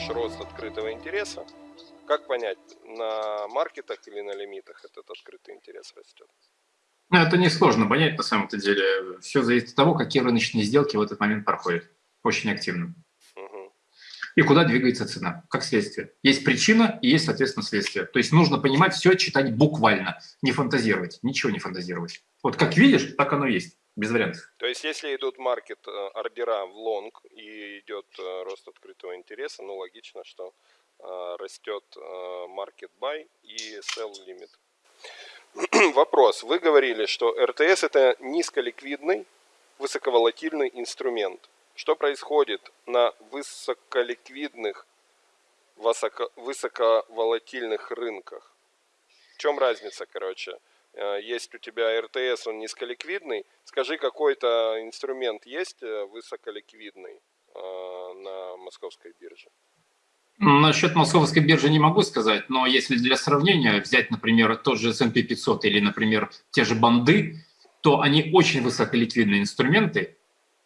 видишь рост открытого интереса маркетах или на лимитах этот открытый интерес растет? Ну, это несложно понять на самом-то деле. Все зависит от того, какие рыночные сделки в этот момент проходят. Очень активно. Угу. И куда двигается цена, как следствие. Есть причина и есть, соответственно, следствие. То есть нужно понимать все, читать буквально, не фантазировать, ничего не фантазировать. Вот как видишь, так оно есть, без вариантов. То есть если идут маркет э, ордера в лонг и идет э, рост открытого интереса, ну логично, что Э, растет market buy и sell limit. Вопрос. Вы говорили, что РТС это низколиквидный, высоковолатильный инструмент. Что происходит на высоколиквидных, высоковолатильных рынках? В чем разница, короче? Э, есть у тебя РТС, он низколиквидный. Скажи, какой-то инструмент есть высоколиквидный на московской бирже? Насчет московской биржи не могу сказать, но если для сравнения взять, например, тот же S&P 500 или, например, те же банды, то они очень высоколиквидные инструменты,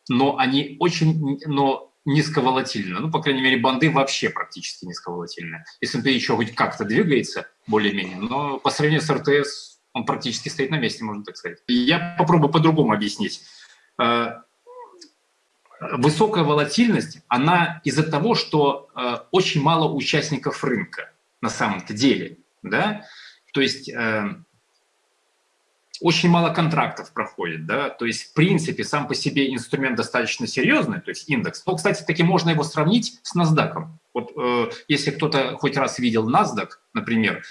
но они очень но низковолатильны. Ну, по крайней мере, банды вообще практически низковолатильные. S&P еще хоть как-то двигается более-менее, но по сравнению с РТС он практически стоит на месте, можно так сказать. Я попробую по-другому объяснить. Э, высокая волатильность, она из-за того, что э, очень мало участников рынка на самом-то деле. Да? То есть э, очень мало контрактов проходит. Да? То есть, в принципе, сам по себе инструмент достаточно серьезный, то есть индекс. Но, кстати, таки можно его сравнить с NASDAQ. Вот э, если кто-то хоть раз видел NASDAQ, например,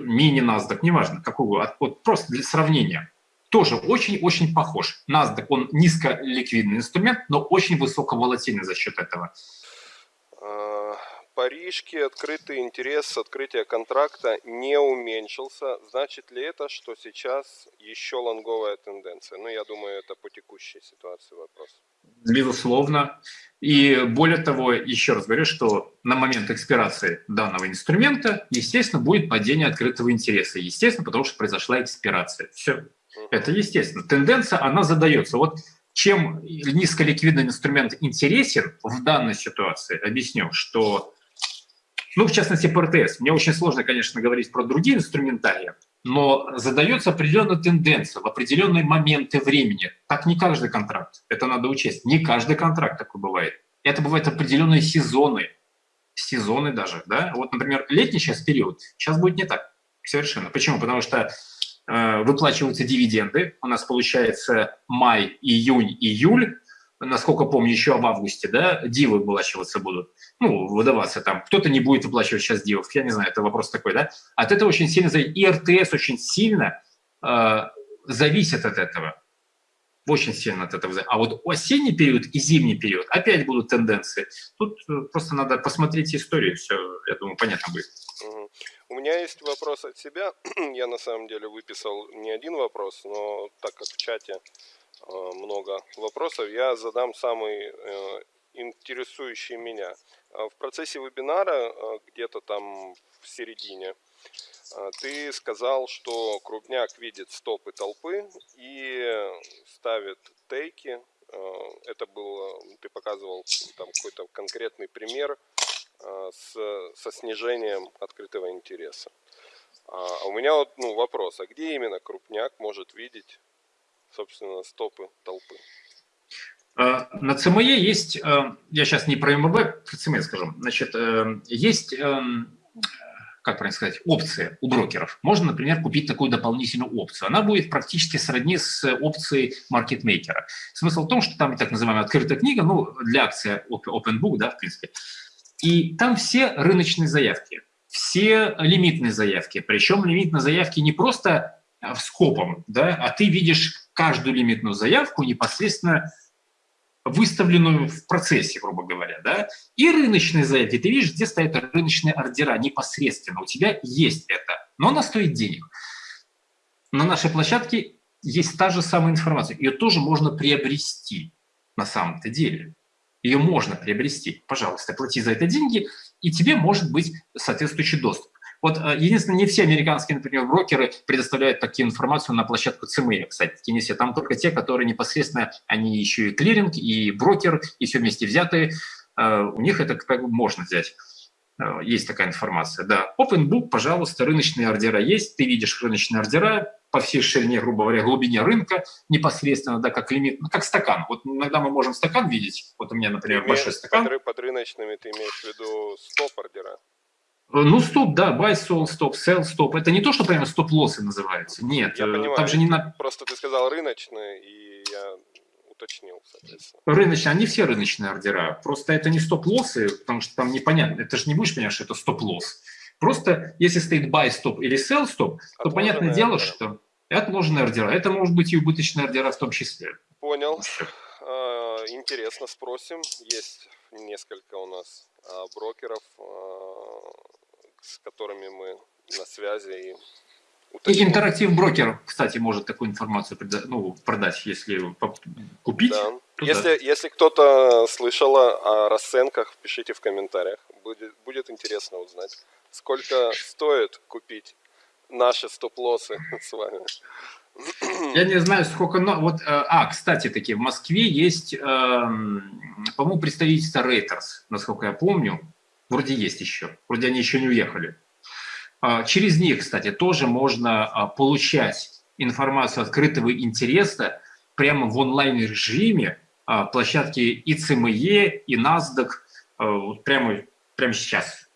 мини-NASDAQ, неважно, какого, вот просто для сравнения – тоже очень-очень похож. NASDAQ, он низколиквидный инструмент, но очень высоковолатильный за счет этого. Парижки открытый интерес открытия контракта не уменьшился. Значит ли это, что сейчас еще лонговая тенденция? Ну, я думаю, это по текущей ситуации вопрос. Безусловно. И более того, еще раз говорю, что на момент экспирации данного инструмента, естественно, будет падение открытого интереса. Естественно, потому что произошла экспирация. Все. Это естественно. Тенденция, она задается. Вот чем низколиквидный инструмент интересен в данной ситуации, объясню, что, ну, в частности, по РТС. Мне очень сложно, конечно, говорить про другие инструментарии, но задается определенная тенденция в определенные моменты времени. Так не каждый контракт, это надо учесть. Не каждый контракт такой бывает. Это бывают определенные сезоны, сезоны даже. Да? Вот, например, летний сейчас период, сейчас будет не так совершенно. Почему? Потому что Э, выплачиваются дивиденды. У нас получается май, июнь, июль. Насколько помню, еще в августе, да, дивы выплачиваться будут. Ну, выдаваться там. Кто-то не будет выплачивать сейчас дивов. Я не знаю, это вопрос такой, да. От этого очень сильно зависит. И РТС очень сильно э, зависит от этого. Очень сильно от этого. А вот осенний период и зимний период опять будут тенденции. Тут э, просто надо посмотреть историю, все, я думаю, понятно будет. У меня есть вопрос от себя. Я на самом деле выписал не один вопрос, но так как в чате много вопросов, я задам самый э, интересующий меня. В процессе вебинара, где-то там в середине, ты сказал, что крупняк видит стопы толпы и ставит тейки. Это было, ты показывал там какой-то конкретный пример Э, с, со снижением открытого интереса. А, а у меня вот ну, вопрос, а где именно крупняк может видеть, собственно, стопы толпы? Э, на ЦМЕ есть, э, я сейчас не про МВБ, про ЦМЕ скажу, значит, есть, эм, как правильно сказать, опция у брокеров. Можно, например, купить такую дополнительную опцию. Она будет практически сродни с опцией маркетмейкера. Смысл в том, что там так называемая открытая книга, ну, для акции Open Book, да, в принципе, и там все рыночные заявки, все лимитные заявки. Причем лимитные заявки не просто скопом, да, а ты видишь каждую лимитную заявку непосредственно выставленную в процессе, грубо говоря, да, и рыночные заявки. Ты видишь, где стоят рыночные ордера непосредственно. У тебя есть это, но она стоит денег. На нашей площадке есть та же самая информация. Ее тоже можно приобрести на самом-то деле. Ее можно приобрести. Пожалуйста, плати за это деньги, и тебе может быть соответствующий доступ. Вот э, единственное, не все американские, например, брокеры предоставляют такую информацию на площадку CME, кстати, в Теннессе. Там только те, которые непосредственно, они еще и клиринг, и брокер, и все вместе взятые. Э, у них это как бы можно взять. Э, есть такая информация, да. Open Book, пожалуйста, рыночные ордера есть, ты видишь рыночные ордера по всей ширине, грубо говоря, глубине рынка непосредственно, да, как лимит, ну, как стакан. Вот иногда мы можем стакан видеть, вот у меня, например, Ты большой стакан. Под, под рыночными ты имеешь в виду стоп-ордера? Ну, стоп, да, buy, sell, stop, sell, stop. Это не то, что прямо стоп-лоссы называется. Нет, Я э, понимаю. там же не на... Просто ты сказал рыночные, и я уточнил, соответственно. рыночные, они все рыночные ордера. Просто это не стоп-лоссы, потому что там непонятно. Это же не будешь понимать, что это стоп-лосс. Просто если стоит buy, stop или sell, stop, то Отложенные понятное дело, ордера. что это отложенные ордера. Это может быть и убыточные ордера в том числе. Понял. А, Интересно, спросим. Есть несколько у нас а, брокеров, а, с которыми мы на связи и И уточним. интерактив брокер, кстати, может такую информацию преда- ну, продать, если купить. Да. да. Если, если кто-то слышал о расценках, пишите в комментариях. Будет, будет интересно узнать, сколько стоит купить наши стоп-лоссы с вами. Я не знаю, сколько... Но... Вот, э, а, кстати, таки, в Москве есть, эм, по-моему, представительство Reuters, насколько я помню. Вроде есть еще. Вроде они еще не уехали. А, Через них, кстати, тоже можно а, получать информацию открытого интереса прямо в онлайн-режиме а, площадки и CME, и NASDAQ вот прямо, прямо сейчас.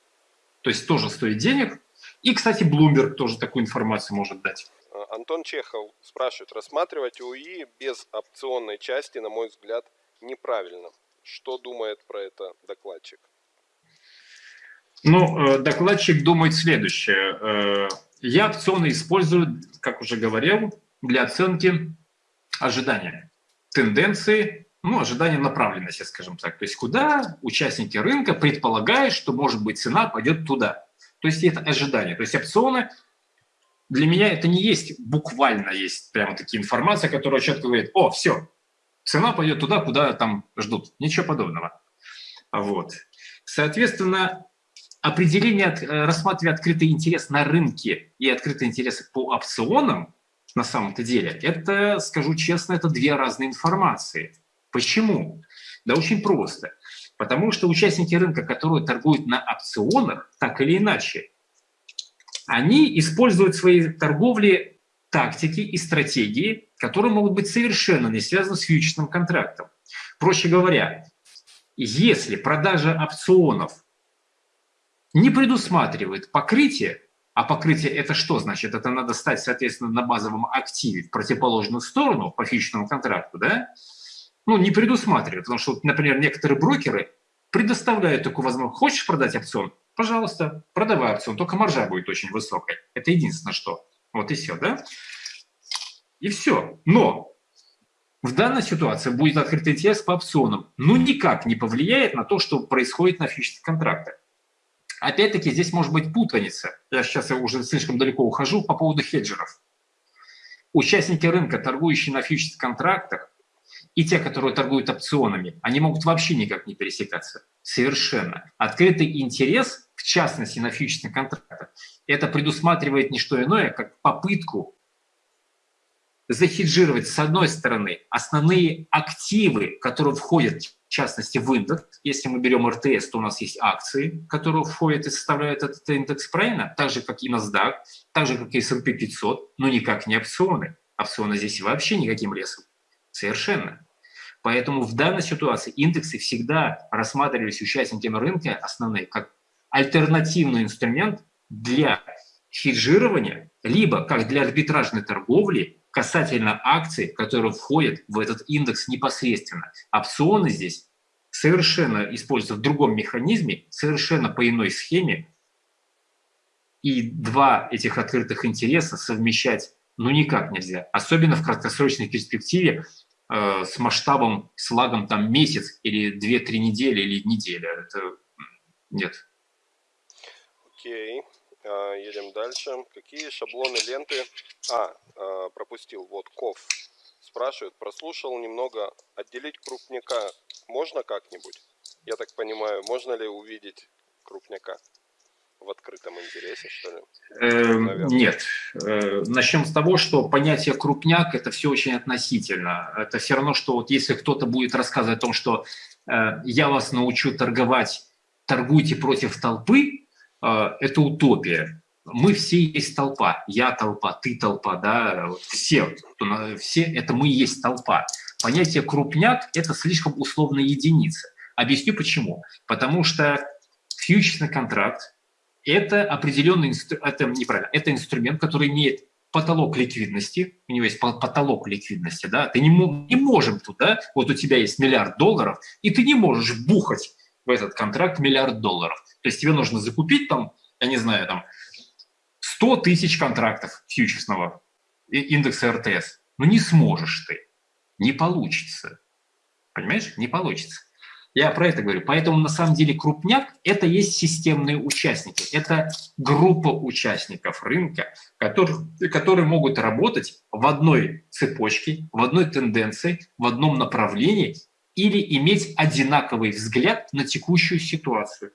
То есть тоже стоит денег. И, кстати, Bloomberg тоже такую информацию может дать. Антон Чехов спрашивает, рассматривать УИ без опционной части, на мой взгляд, неправильно. Что думает про это докладчик? Ну, э, докладчик думает следующее. Э, Я опционы использую, как уже говорил, для оценки ожидания, тенденции, ну, ожидания направленности, скажем так. То есть куда участники рынка предполагают, что, может быть, цена пойдет туда. То есть это ожидание. То есть опционы для меня это не есть буквально есть прямо такие информация, которая четко говорит, о, все, цена пойдет туда, куда там ждут. Ничего подобного. Вот. Соответственно, определение, э, рассматривая открытый интерес на рынке и открытый интерес по опционам, на самом-то деле, это, скажу честно, это две разные информации. Почему? Да очень просто. Потому что участники рынка, которые торгуют на опционах, так или иначе, они используют в своей торговле тактики и стратегии, которые могут быть совершенно не связаны с фьючерсным контрактом. Проще говоря, если продажа опционов не предусматривает покрытие, а покрытие это что значит? Это надо стать, соответственно, на базовом активе в противоположную сторону по фьючерсному контракту, да? Ну, не предусматривает, потому что, например, некоторые брокеры предоставляют такую возможность. Хочешь продать опцион? Пожалуйста, продавай опцион, только маржа будет очень высокой. Это единственное, что. Вот и все, да? И все. Но в данной ситуации будет открытый интерес по опционам. Ну, никак не повлияет на то, что происходит на фьючерсных контрактах. Опять-таки, здесь может быть путаница. Я сейчас уже слишком далеко ухожу по поводу хеджеров. Участники рынка, торгующие на фьючерсных контрактах, и те, которые торгуют опционами, они могут вообще никак не пересекаться. Совершенно. Открытый интерес, в частности на фьючерсных контрактах, это предусматривает не что иное, как попытку захеджировать, с одной стороны, основные активы, которые входят, в частности, в индекс. Если мы берем РТС, то у нас есть акции, которые входят и составляют этот индекс, правильно? Так же, как и NASDAQ, так же, как и S&P 500, но никак не опционы. Опционы здесь вообще никаким лесом. Совершенно. Поэтому в данной ситуации индексы всегда рассматривались участниками рынка основные как альтернативный инструмент для хеджирования, либо как для арбитражной торговли касательно акций, которые входят в этот индекс непосредственно. Опционы здесь совершенно используются в другом механизме, совершенно по иной схеме. И два этих открытых интереса совмещать ну никак нельзя. Особенно в краткосрочной перспективе э, с масштабом, с лагом там месяц или 2-3 недели или неделя. Это нет. Окей. А, едем дальше. Какие шаблоны ленты... А, а, пропустил. Вот, Ков спрашивает. Прослушал немного. Отделить крупняка можно как-нибудь? Я так понимаю, можно ли увидеть крупняка? в открытом интересе, что ли? Э, нет. Э, начнем с того, что понятие крупняк – это все очень относительно. Это все равно, что вот если кто-то будет рассказывать о том, что э, я вас научу торговать, торгуйте против толпы, это утопия. Мы все есть толпа. Я толпа, ты толпа, да, все, все это мы есть толпа. Понятие крупняк – это слишком условная единица. Объясню почему. Потому что фьючерсный контракт это определенный, это неправильно, это инструмент, который имеет потолок ликвидности, у него есть потолок ликвидности, да, ты не, не можем туда, вот у тебя есть миллиард долларов, и ты не можешь бухать в этот контракт миллиард долларов. То есть тебе нужно закупить там, я не знаю, там 100 тысяч контрактов фьючерсного индекса РТС. Но не сможешь ты, не получится. Понимаешь? Не получится. Я про это говорю. Поэтому на самом деле крупняк – это есть системные участники. Это группа участников рынка, которые, которые могут работать в одной цепочке, в одной тенденции, в одном направлении или иметь одинаковый взгляд на текущую ситуацию.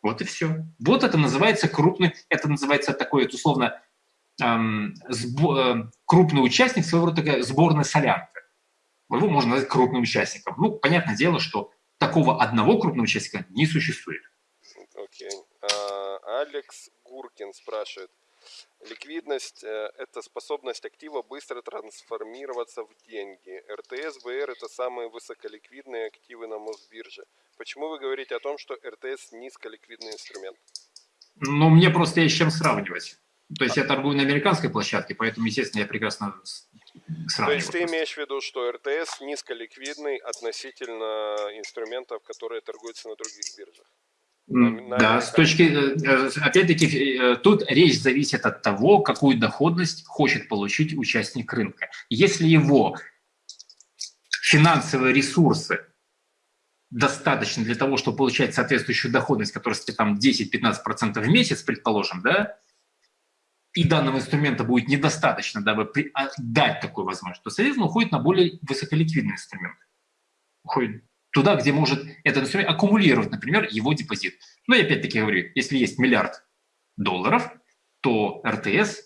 Вот и все. Вот это называется крупный, это называется такой, это условно, эм, сбо, э, крупный участник, своего рода такая сборная солянка. Его можно назвать крупным участником. Ну, понятное дело, что такого одного крупного участника не существует. Окей. Okay. А, Алекс Гуркин спрашивает. Ликвидность э, – это способность актива быстро трансформироваться в деньги. РТС, ВР – это самые высоколиквидные активы на Мосбирже. Почему вы говорите о том, что РТС – низколиквидный инструмент? Ну, мне просто есть с чем сравнивать. То есть я торгую на американской площадке, поэтому, естественно, я прекрасно сравниваю. То есть ты имеешь в виду, что РТС низколиквидный относительно инструментов, которые торгуются на других биржах? Да, с точки, э, опять-таки, э, тут речь зависит от того, какую доходность хочет получить участник рынка. Если его финансовые ресурсы достаточно для того, чтобы получать соответствующую доходность, которая там 10-15% в месяц, предположим, да, и данного инструмента будет недостаточно, дабы а, дать такую возможность, то, соответственно, уходит на более высоколиквидный инструмент. Уходит туда, где может этот инструмент аккумулировать, например, его депозит. Но я опять-таки говорю, если есть миллиард долларов, то РТС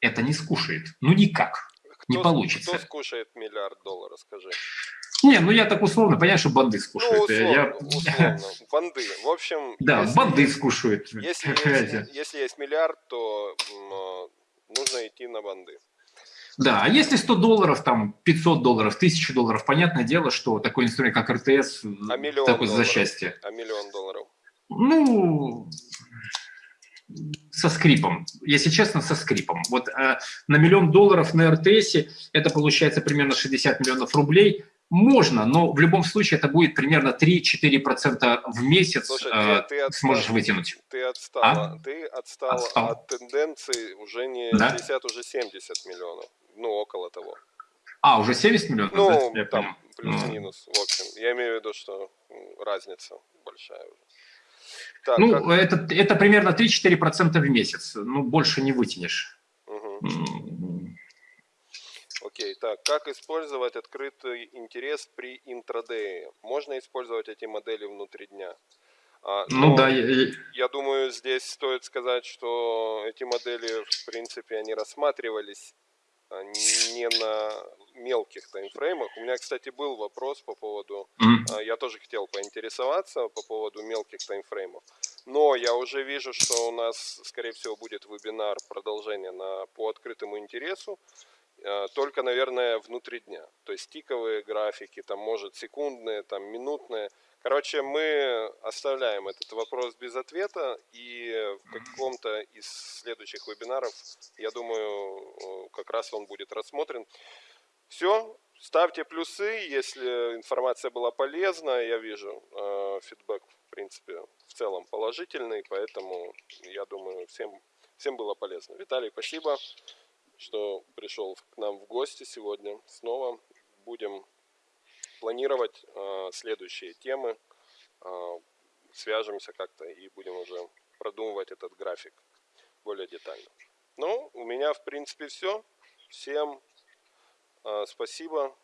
это не скушает. Ну никак. Кто, не получится. Кто скушает миллиард долларов, скажи? Не, ну я так условно, понятно, что банды скушают. Ну, условно, я... условно. Банды. В общем... Да, если банды скушают. Если есть, если есть миллиард, то нужно идти на банды. Да, а если 100 долларов, там 500 долларов, 1000 долларов, понятное дело, что такой инструмент, как РТС, а миллион такой долларов? за счастье. А миллион долларов? Ну, со скрипом, если честно, со скрипом. Вот э, на миллион долларов на РТС это получается примерно 60 миллионов рублей, можно, но в любом случае это будет примерно 3-4% в месяц Слушай, э, ты, ты отстал, сможешь вытянуть. Ты отстал, а? ты отстал, отстал от тенденции уже не да? 50, уже 70 миллионов. Ну, около того. А, уже 70 миллионов? Ну, да? там плюс-минус, в общем. Я имею в виду, что разница большая уже. Так, ну, как... это, это примерно 3-4% в месяц. Ну, больше не вытянешь. Угу. Окей, так, как использовать открытый интерес при интрадее? Можно использовать эти модели внутри дня? А, ну да. Я, я думаю, здесь стоит сказать, что эти модели, в принципе, они рассматривались не на мелких таймфреймах. У меня, кстати, был вопрос по поводу, mm. я тоже хотел поинтересоваться по поводу мелких таймфреймов. Но я уже вижу, что у нас, скорее всего, будет вебинар продолжение на, по открытому интересу. Э, только, наверное, внутри дня. То есть тиковые графики, там, может, секундные, там, минутные. Короче, мы оставляем этот вопрос без ответа, и в каком-то из следующих вебинаров, я думаю, как раз он будет рассмотрен. Все, ставьте плюсы, если информация была полезна, я вижу э, фидбэк, в принципе, в целом положительный, поэтому я думаю, всем, всем было полезно. Виталий, спасибо что пришел к нам в гости сегодня снова. будем планировать э, следующие темы, э, свяжемся как-то и будем уже продумывать этот график более детально. Ну, у меня в принципе все. Всем э, спасибо